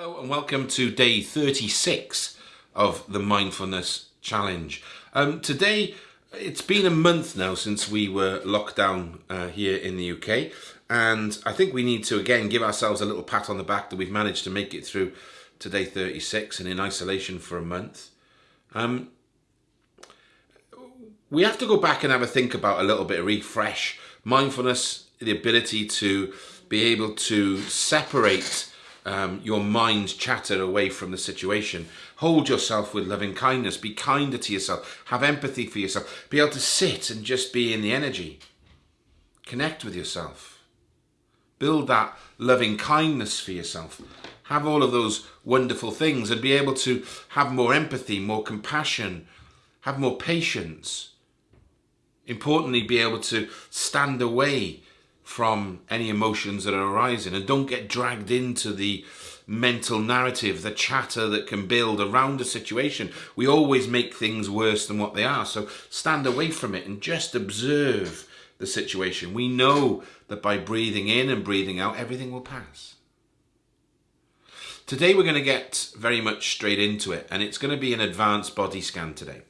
Hello and welcome to day 36 of the Mindfulness Challenge. Um, today, it's been a month now since we were locked down uh, here in the UK, and I think we need to again give ourselves a little pat on the back that we've managed to make it through to day 36 and in isolation for a month. Um, we have to go back and have a think about a little bit of refresh. Mindfulness, the ability to be able to separate um, your mind chatter away from the situation. Hold yourself with loving kindness. Be kinder to yourself. Have empathy for yourself. Be able to sit and just be in the energy. Connect with yourself. Build that loving kindness for yourself. Have all of those wonderful things and be able to have more empathy, more compassion, have more patience. Importantly, be able to stand away from any emotions that are arising and don't get dragged into the mental narrative, the chatter that can build around a situation. We always make things worse than what they are. So stand away from it and just observe the situation. We know that by breathing in and breathing out, everything will pass. Today we're going to get very much straight into it and it's going to be an advanced body scan today.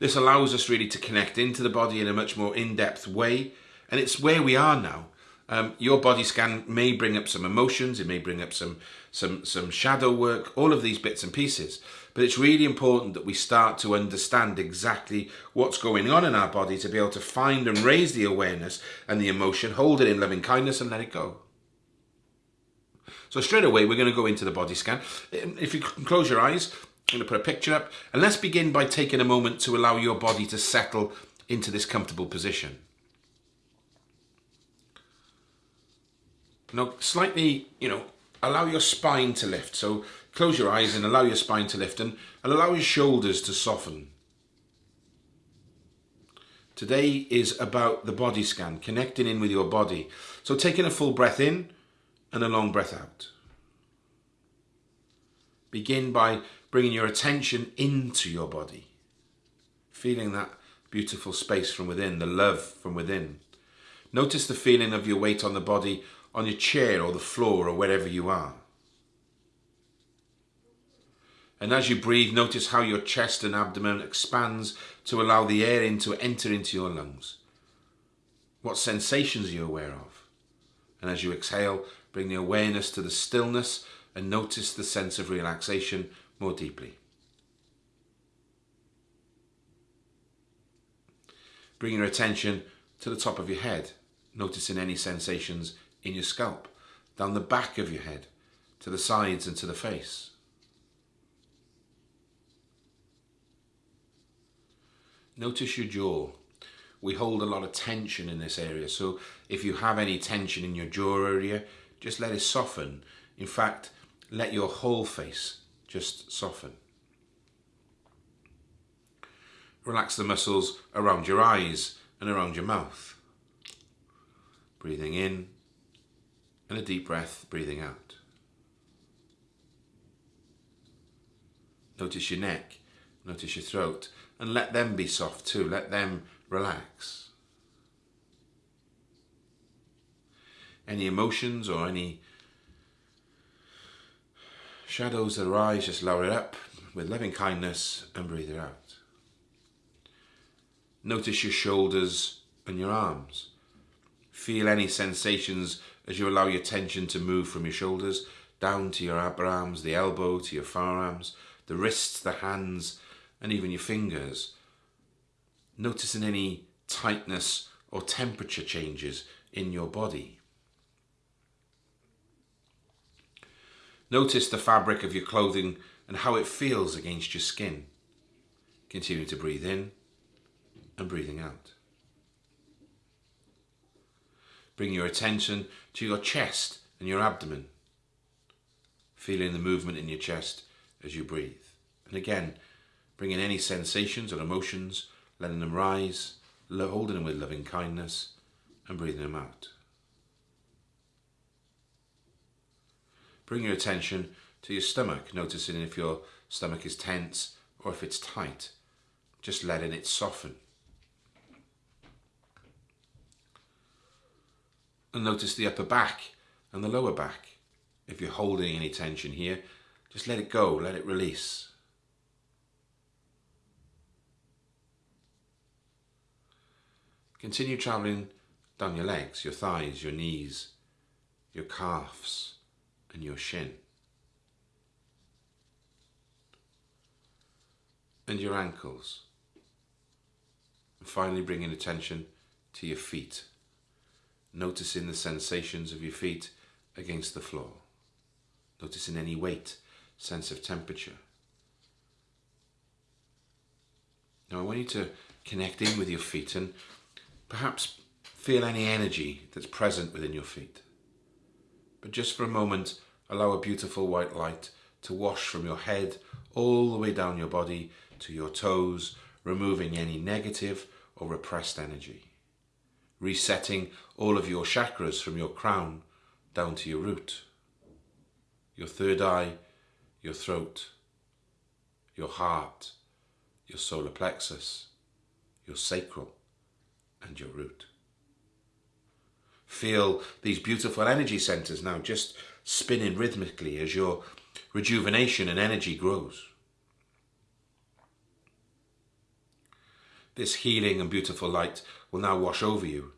This allows us really to connect into the body in a much more in-depth way and it's where we are now. Um, your body scan may bring up some emotions, it may bring up some, some, some shadow work, all of these bits and pieces. But it's really important that we start to understand exactly what's going on in our body to be able to find and raise the awareness and the emotion, hold it in loving kindness and let it go. So straight away, we're going to go into the body scan. If you can close your eyes, I'm going to put a picture up. And let's begin by taking a moment to allow your body to settle into this comfortable position. Now, slightly, you know, allow your spine to lift. So close your eyes and allow your spine to lift and, and allow your shoulders to soften. Today is about the body scan, connecting in with your body. So taking a full breath in and a long breath out. Begin by bringing your attention into your body, feeling that beautiful space from within, the love from within. Notice the feeling of your weight on the body on your chair or the floor or wherever you are. And as you breathe, notice how your chest and abdomen expands to allow the air in to enter into your lungs. What sensations are you aware of? And as you exhale, bring the awareness to the stillness and notice the sense of relaxation more deeply. Bring your attention to the top of your head, noticing any sensations in your scalp, down the back of your head, to the sides and to the face. Notice your jaw. We hold a lot of tension in this area, so if you have any tension in your jaw area, just let it soften. In fact, let your whole face just soften. Relax the muscles around your eyes and around your mouth. Breathing in and a deep breath, breathing out. Notice your neck, notice your throat, and let them be soft too. Let them relax. Any emotions or any shadows that arise, just lower it up with loving kindness and breathe it out. Notice your shoulders and your arms. Feel any sensations as you allow your tension to move from your shoulders down to your upper arms, the elbow, to your forearms, the wrists, the hands, and even your fingers. Noticing any tightness or temperature changes in your body. Notice the fabric of your clothing and how it feels against your skin. Continue to breathe in and breathing out. Bring your attention to your chest and your abdomen. Feeling the movement in your chest as you breathe. And again, bringing any sensations or emotions, letting them rise, holding them with loving kindness and breathing them out. Bring your attention to your stomach, noticing if your stomach is tense or if it's tight. Just letting it soften. And notice the upper back and the lower back. If you're holding any tension here, just let it go, let it release. Continue traveling down your legs, your thighs, your knees, your calves, and your shin. And your ankles. And finally bringing attention to your feet, noticing the sensations of your feet against the floor, noticing any weight, sense of temperature. Now I want you to connect in with your feet and perhaps feel any energy that's present within your feet. But just for a moment, allow a beautiful white light to wash from your head all the way down your body to your toes, removing any negative or repressed energy. Resetting all of your chakras from your crown down to your root, your third eye, your throat, your heart, your solar plexus, your sacral, and your root. Feel these beautiful energy centers now just spinning rhythmically as your rejuvenation and energy grows. This healing and beautiful light will now wash over you,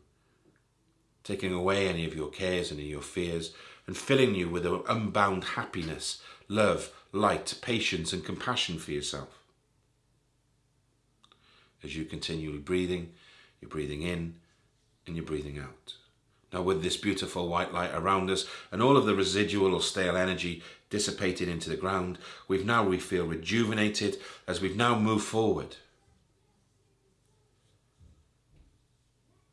taking away any of your cares and your fears and filling you with an unbound happiness, love, light, patience and compassion for yourself. As you continue breathing, you're breathing in and you're breathing out. Now with this beautiful white light around us and all of the residual or stale energy dissipated into the ground, we've now we feel rejuvenated as we've now moved forward.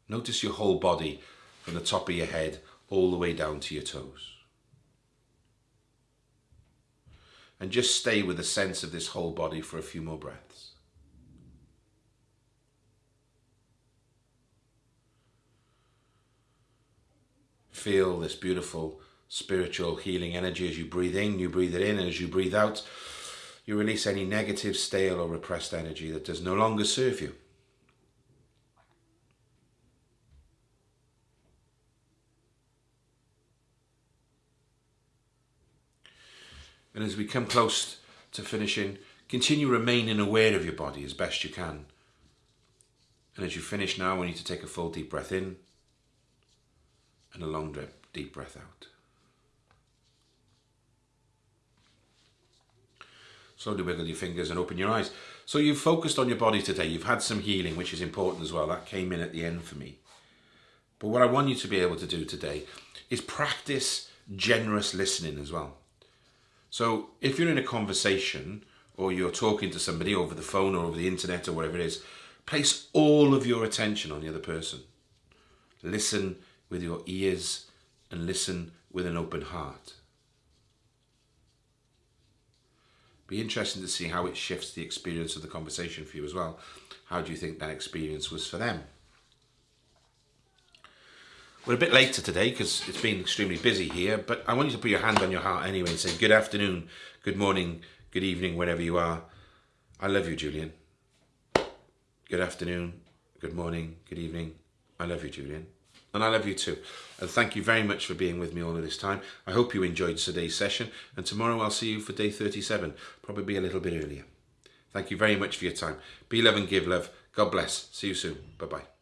Notice your whole body from the top of your head all the way down to your toes. And just stay with the sense of this whole body for a few more breaths. Feel this beautiful spiritual healing energy as you breathe in, you breathe it in, and as you breathe out, you release any negative, stale or repressed energy that does no longer serve you. And as we come close to finishing, continue remaining aware of your body as best you can. And as you finish now, we need to take a full deep breath in and a long deep breath out. Slowly wiggle your fingers and open your eyes. So you've focused on your body today. You've had some healing, which is important as well. That came in at the end for me. But what I want you to be able to do today is practice generous listening as well. So if you're in a conversation or you're talking to somebody over the phone or over the internet or whatever it is, place all of your attention on the other person. Listen with your ears and listen with an open heart. Be interesting to see how it shifts the experience of the conversation for you as well. How do you think that experience was for them? We're a bit later today because it's been extremely busy here, but I want you to put your hand on your heart anyway and say good afternoon, good morning, good evening, wherever you are. I love you, Julian. Good afternoon, good morning, good evening. I love you, Julian. And I love you too. And thank you very much for being with me all of this time. I hope you enjoyed today's session. And tomorrow I'll see you for day 37, probably be a little bit earlier. Thank you very much for your time. Be love and give love. God bless. See you soon. Bye-bye.